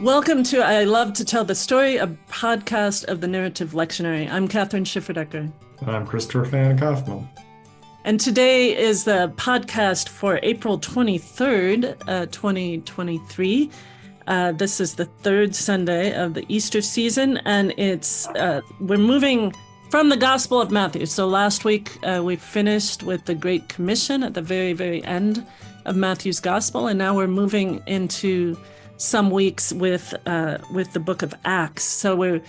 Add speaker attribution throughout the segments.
Speaker 1: Welcome to I Love to Tell the Story, a podcast of the Narrative Lectionary. I'm Kathryn Schifferdecker.
Speaker 2: And I'm Christopher Fan Kaufman.
Speaker 1: And today is the podcast for April 23rd, uh, 2023. Uh, this is the third Sunday of the Easter season, and it's uh, we're moving from the Gospel of Matthew. So last week uh, we finished with the Great Commission at the very, very end of Matthew's Gospel, and now we're moving into some weeks with uh, with the Book of Acts. So we're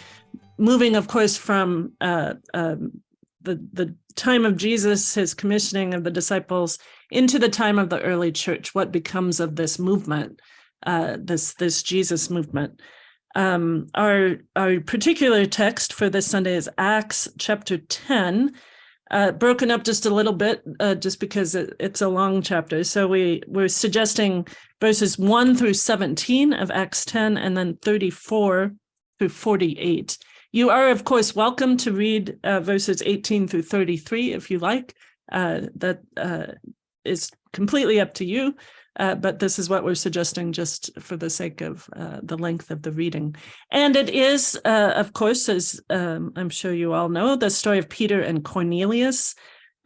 Speaker 1: moving, of course, from uh, um, the the time of Jesus, his commissioning of the disciples, into the time of the early church. What becomes of this movement, uh, this this Jesus movement? Um, our our particular text for this Sunday is Acts chapter ten, uh, broken up just a little bit, uh, just because it, it's a long chapter. So we we're suggesting verses one through seventeen of Acts ten, and then thirty four through forty eight. You are, of course, welcome to read uh, verses 18 through 33 if you like. Uh, that uh, is completely up to you, uh, but this is what we're suggesting just for the sake of uh, the length of the reading. And it is, uh, of course, as um, I'm sure you all know, the story of Peter and Cornelius.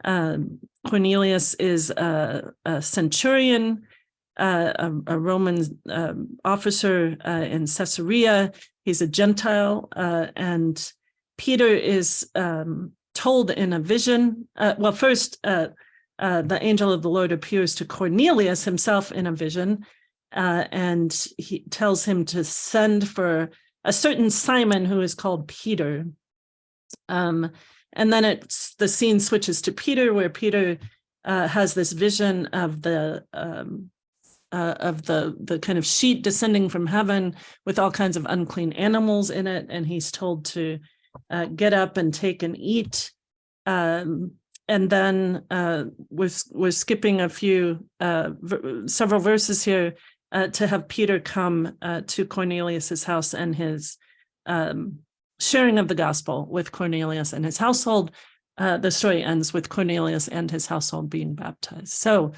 Speaker 1: Um, Cornelius is a, a centurion, a, a, Roman um, officer in Caesarea He's a Gentile, uh, and Peter is um, told in a vision. Uh, well, first, uh, the angel of the Lord appears to Cornelius himself in a vision, uh, and he tells him to send for a certain Simon who is called Peter. Um, and then it's the scene switches to Peter, where Peter uh, has this vision of the um, uh, of the the kind of sheet descending from heaven with all kinds of unclean animals in it, and he's told to uh, get up and take and eat. Um, and then uh, we're, we're skipping a few, uh, several verses here uh, to have Peter come uh, to Cornelius's house and his um, sharing of the gospel with Cornelius and his household. the story ends with Cornelius and his household being baptized. So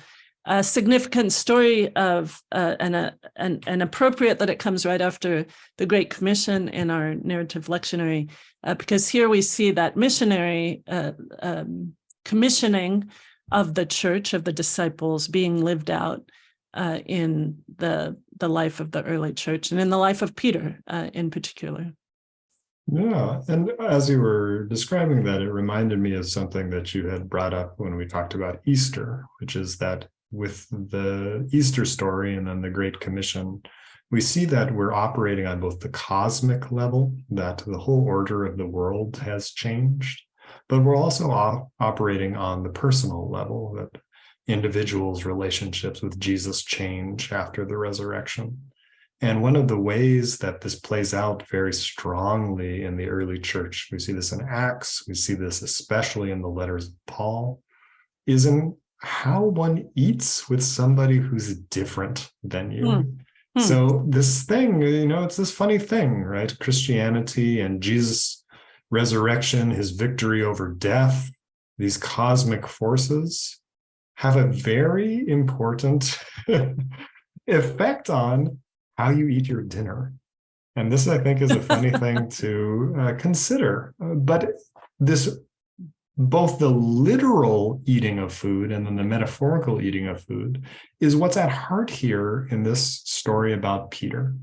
Speaker 1: a significant story of uh, and, a, and, and appropriate that it comes right after the Great Commission in our narrative lectionary, uh, because here we see that missionary uh, um, commissioning of the church, of the disciples being lived out uh, in the, the life of the early church and in the life of Peter uh, in particular.
Speaker 2: Yeah, and as you were describing that, it reminded me of something that you had brought up when we talked about Easter, which is that with the Easter story and then the Great Commission, we see that we're operating on both the cosmic level, that the whole order of the world has changed, but we're also op operating on the personal level, that individuals' relationships with Jesus change after the resurrection. And one of the ways that this plays out very strongly in the early church, we see this in Acts, we see this especially in the letters of Paul, is in how one eats with somebody who's different than you. Mm. Mm. So this thing, you know, it's this funny thing, right? Christianity and Jesus' resurrection, his victory over death, these cosmic forces have a very important effect on how you eat your dinner. And this, I think, is a funny thing to uh, consider. Uh, but this both the literal eating of food and then the metaphorical eating of food is what's at heart here in this story about Peter.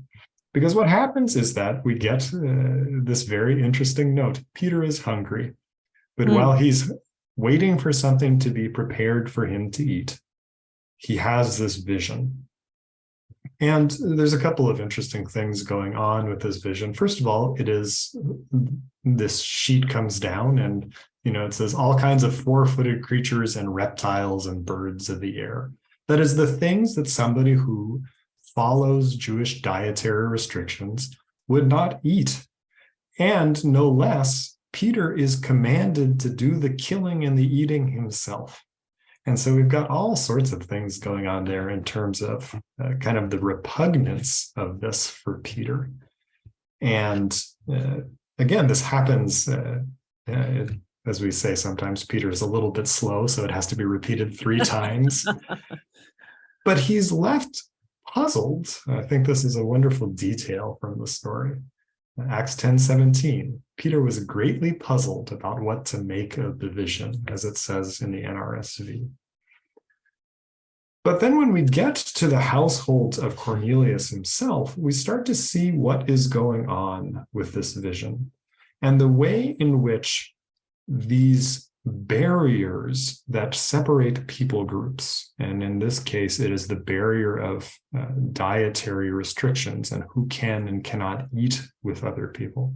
Speaker 2: Because what happens is that we get uh, this very interesting note. Peter is hungry, but mm. while he's waiting for something to be prepared for him to eat, he has this vision. And there's a couple of interesting things going on with this vision. First of all, it is this sheet comes down and you know, it says all kinds of four-footed creatures and reptiles and birds of the air. That is the things that somebody who follows Jewish dietary restrictions would not eat. And no less, Peter is commanded to do the killing and the eating himself. And so we've got all sorts of things going on there in terms of uh, kind of the repugnance of this for Peter. And uh, again, this happens uh, uh as we say sometimes, Peter is a little bit slow, so it has to be repeated three times. but he's left puzzled. I think this is a wonderful detail from the story. Acts 10 17. Peter was greatly puzzled about what to make of the vision, as it says in the NRSV. But then when we get to the household of Cornelius himself, we start to see what is going on with this vision and the way in which these barriers that separate people groups, and in this case, it is the barrier of uh, dietary restrictions and who can and cannot eat with other people.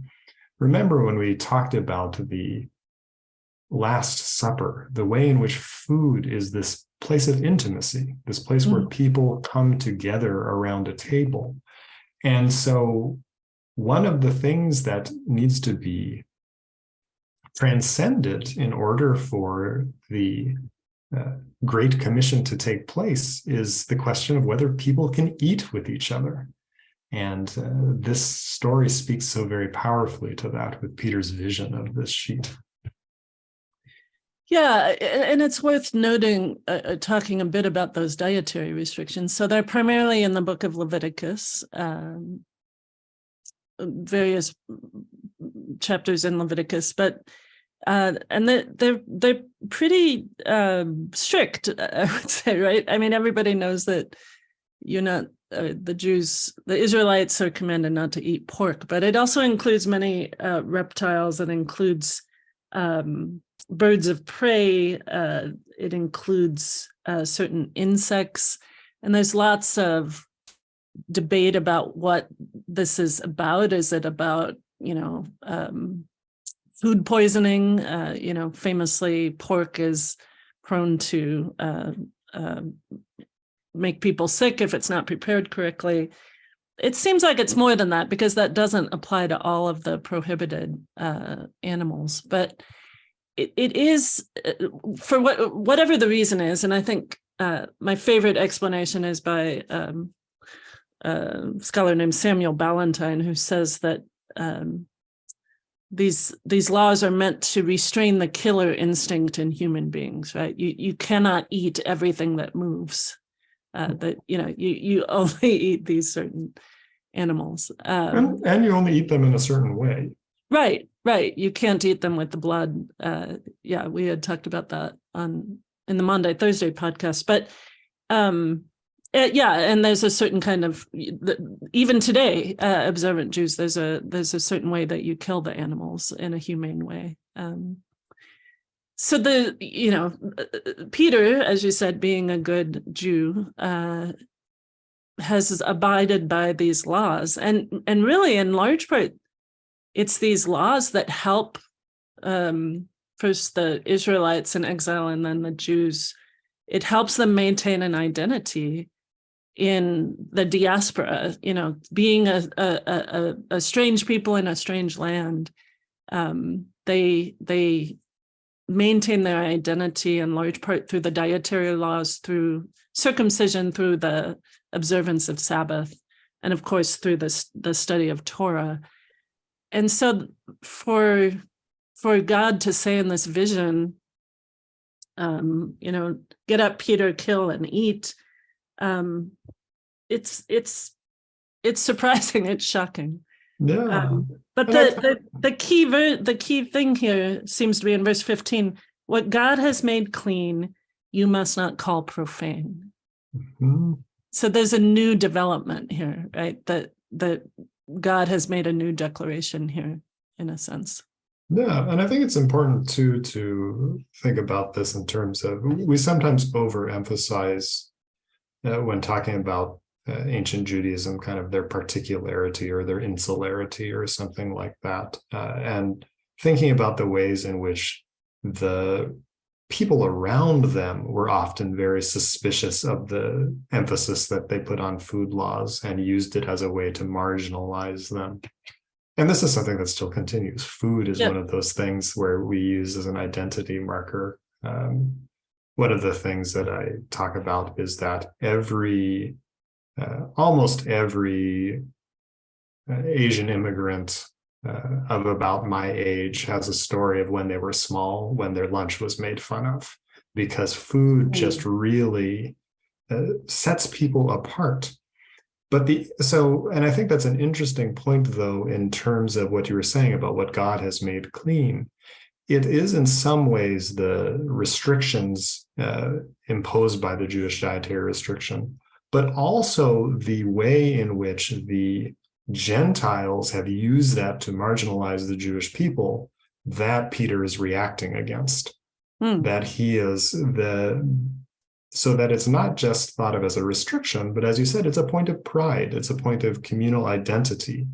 Speaker 2: Remember when we talked about the Last Supper, the way in which food is this place of intimacy, this place mm. where people come together around a table. And so one of the things that needs to be transcended in order for the uh, Great Commission to take place is the question of whether people can eat with each other. And uh, this story speaks so very powerfully to that with Peter's vision of this sheet.
Speaker 1: Yeah, and it's worth noting, uh, uh, talking a bit about those dietary restrictions. So they're primarily in the book of Leviticus, um, various chapters in Leviticus, but uh, and they're, they're, they're pretty um, strict, I would say, right? I mean, everybody knows that you're not, uh, the Jews, the Israelites are commanded not to eat pork, but it also includes many uh, reptiles. It includes um, birds of prey. Uh, it includes uh, certain insects. And there's lots of debate about what this is about. Is it about, you know, um, food poisoning? Uh, you know, famously pork is prone to uh, uh, make people sick if it's not prepared correctly. It seems like it's more than that because that doesn't apply to all of the prohibited uh, animals. But it, it is uh, for what whatever the reason is, and I think uh, my favorite explanation is by um, a scholar named Samuel Balentine, who says that um, these these laws are meant to restrain the killer instinct in human beings. Right? You you cannot eat everything that moves. Uh, that you know you you only eat these certain animals,
Speaker 2: um, and, and you only eat them in a certain way.
Speaker 1: Right, right. You can't eat them with the blood. Uh, yeah, we had talked about that on in the monday Thursday podcast. But um, uh, yeah, and there's a certain kind of even today, uh, observant Jews. There's a there's a certain way that you kill the animals in a humane way. Um, so the you know Peter, as you said, being a good Jew, uh, has abided by these laws, and and really in large part it's these laws that help um, first the Israelites in exile and then the Jews. It helps them maintain an identity in the diaspora, you know, being a, a, a, a strange people in a strange land. Um, they, they maintain their identity in large part through the dietary laws, through circumcision, through the observance of Sabbath, and of course, through this, the study of Torah and so for for God to say in this vision, um, you know, get up, Peter, kill and eat. Um, it's it's it's surprising. It's shocking.
Speaker 2: Yeah. Um,
Speaker 1: but the, the the key the key thing here seems to be in verse 15. What God has made clean, you must not call profane. Mm -hmm. So there's a new development here, right? That that God has made a new declaration here, in a sense.
Speaker 2: Yeah, and I think it's important too to think about this in terms of we sometimes overemphasize uh, when talking about uh, ancient Judaism, kind of their particularity or their insularity or something like that, uh, and thinking about the ways in which the people around them were often very suspicious of the emphasis that they put on food laws and used it as a way to marginalize them. And this is something that still continues. Food is yep. one of those things where we use as an identity marker. Um, one of the things that I talk about is that every, uh, almost every uh, Asian immigrant uh, of about my age has a story of when they were small, when their lunch was made fun of, because food just really uh, sets people apart. but the so and i think that's an interesting point though in terms of what you were saying about what god has made clean it is in some ways the restrictions uh, imposed by the jewish dietary restriction but also the way in which the gentiles have used that to marginalize the jewish people that peter is reacting against
Speaker 1: Hmm.
Speaker 2: that he is the so that it's not just thought of as a restriction, but as you said, it's a point of pride, it's a point of communal identity.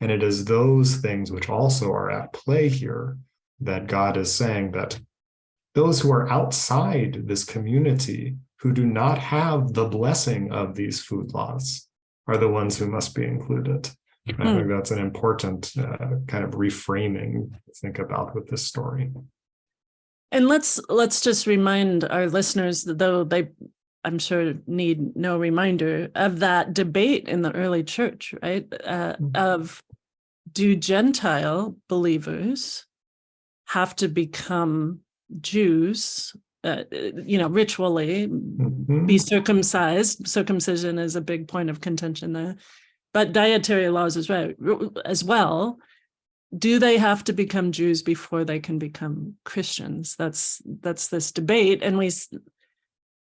Speaker 2: And it is those things which also are at play here that God is saying that those who are outside this community, who do not have the blessing of these food laws, are the ones who must be included. And I think that's an important uh, kind of reframing to think about with this story.
Speaker 1: And let's let's just remind our listeners, though they I'm sure need no reminder of that debate in the early church, right? Uh,
Speaker 2: Mhm.
Speaker 1: of do Gentile believers have to become Jews, uh, you know, ritually,
Speaker 2: Mhm.
Speaker 1: be circumcised? Circumcision is a big point of contention there, but dietary laws as well. As well, do they have to become Jews before they can become Christians? That's that's this debate, and we,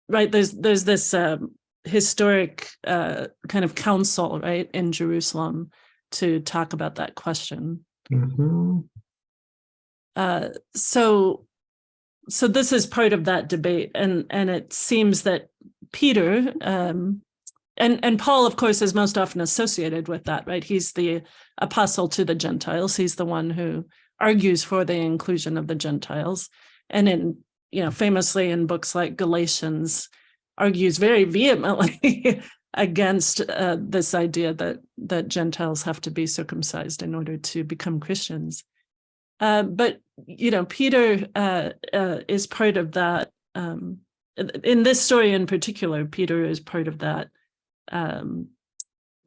Speaker 1: right? There's there's this um, historic uh, kind of council, right, in Jerusalem to talk about that question.
Speaker 2: Mhm.
Speaker 1: Uh, so, so this is part of that debate, and and it seems that Peter um, and and Paul, of course, is most often associated with that, right? He's the apostle to the Gentiles. He's the one who argues for the inclusion of the Gentiles, and in you know famously in books like Galatians, argues very vehemently against uh, this idea that that Gentiles have to be circumcised in order to become Christians. Uh, but you know, Peter uh, uh, is part of that. Um, in this story in particular, Peter is part of that um,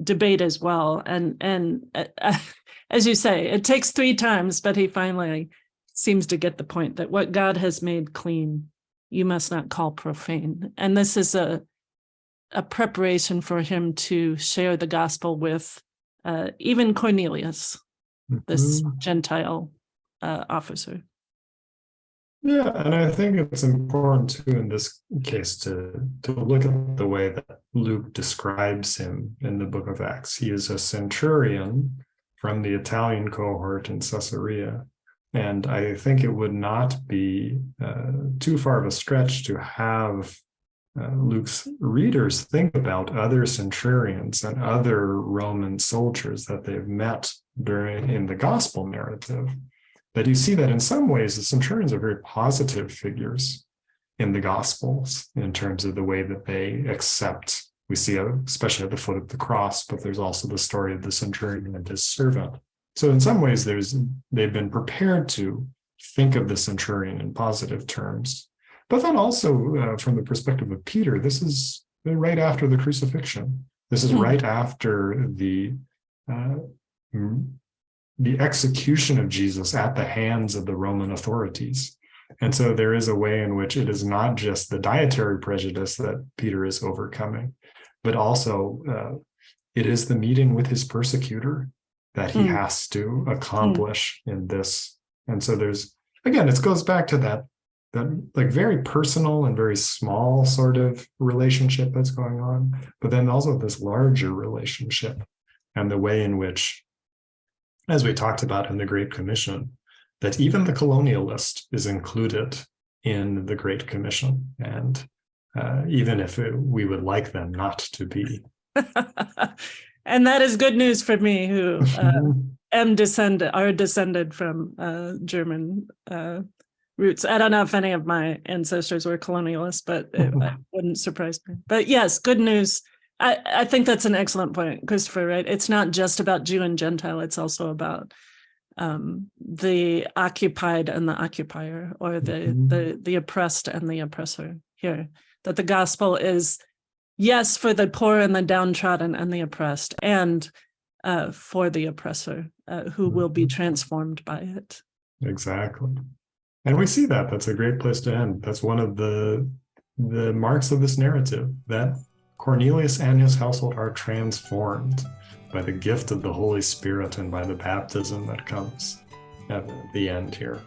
Speaker 1: debate as well. And and uh, as you say, it takes three times, but he finally seems to get the point that what God has made clean, you must not call profane. And this is a a preparation for him to share the gospel with uh, even Cornelius, this
Speaker 2: Mhm.
Speaker 1: Gentile uh, officer.
Speaker 2: Yeah, and I think it's important too in this case to to look at the way that Luke describes him in the book of Acts. He is a centurion from the Italian cohort in Caesarea. And I think it would not be uh, too far of a stretch to have uh, Luke's readers think about other centurions and other Roman soldiers that they've met during in the gospel narrative that you see that in some ways the centurions are very positive figures in the gospels in terms of the way that they accept we see uh, especially at the foot of the cross but there's also the story of the centurion and his servant. So in some ways there's they've been prepared to think of the centurion in positive terms. But then also uh, from the perspective of peter this is right after the crucifixion. This is
Speaker 1: Hmm.
Speaker 2: right after the uh, the execution of Jesus at the hands of the Roman authorities. And so there is a way in which it is not just the dietary prejudice that Peter is overcoming, but also uh, it is the meeting with his persecutor that he
Speaker 1: Mm.
Speaker 2: has to accomplish in this. And so there's, again, it goes back to that, that like very personal and very small sort of relationship that's going on, but then also this larger relationship and the way in which as we talked about in the Great Commission, that even the colonialist is included in the Great Commission. And uh, even if it, we would like them not to be.
Speaker 1: and that is good news for me, who uh, am descended, are descended from uh, German uh, roots. I don't know if any of my ancestors were colonialists, but it, it wouldn't surprise me. But yes, good news. I, I think that's an excellent point, Christopher, right? It's not just about Jew and Gentile, it's also about um, the occupied and the occupier, or the,
Speaker 2: Mhm.
Speaker 1: the, the oppressed and the oppressor here. That the gospel is, yes, for the poor and the downtrodden and the oppressed, and uh, for the oppressor uh, who will be
Speaker 2: Mhm.
Speaker 1: transformed by it.
Speaker 2: Exactly. And we see that. That's a great place to end. That's one of the the marks of this narrative that Cornelius and his household are transformed by the gift of the Holy Spirit and by the baptism that comes at the end here.